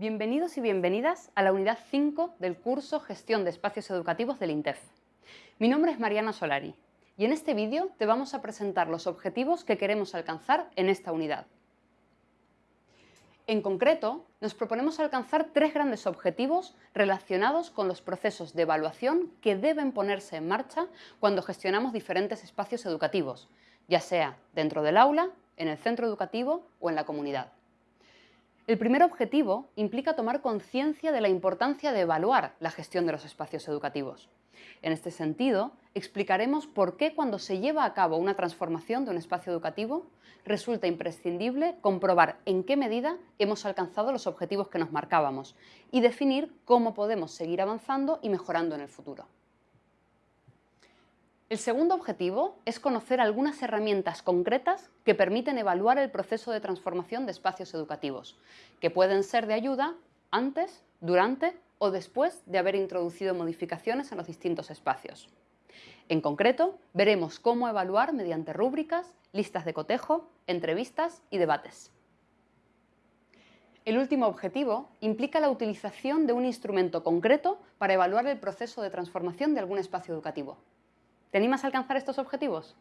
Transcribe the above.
Bienvenidos y bienvenidas a la unidad 5 del curso Gestión de Espacios Educativos del INTEF. Mi nombre es Mariana Solari y en este vídeo te vamos a presentar los objetivos que queremos alcanzar en esta unidad. En concreto, nos proponemos alcanzar tres grandes objetivos relacionados con los procesos de evaluación que deben ponerse en marcha cuando gestionamos diferentes espacios educativos, ya sea dentro del aula, en el centro educativo o en la comunidad. El primer objetivo implica tomar conciencia de la importancia de evaluar la gestión de los espacios educativos. En este sentido, explicaremos por qué cuando se lleva a cabo una transformación de un espacio educativo resulta imprescindible comprobar en qué medida hemos alcanzado los objetivos que nos marcábamos y definir cómo podemos seguir avanzando y mejorando en el futuro. El segundo objetivo es conocer algunas herramientas concretas que permiten evaluar el proceso de transformación de espacios educativos, que pueden ser de ayuda antes, durante o después de haber introducido modificaciones en los distintos espacios. En concreto, veremos cómo evaluar mediante rúbricas, listas de cotejo, entrevistas y debates. El último objetivo implica la utilización de un instrumento concreto para evaluar el proceso de transformación de algún espacio educativo. ¿Te animas a alcanzar estos objetivos?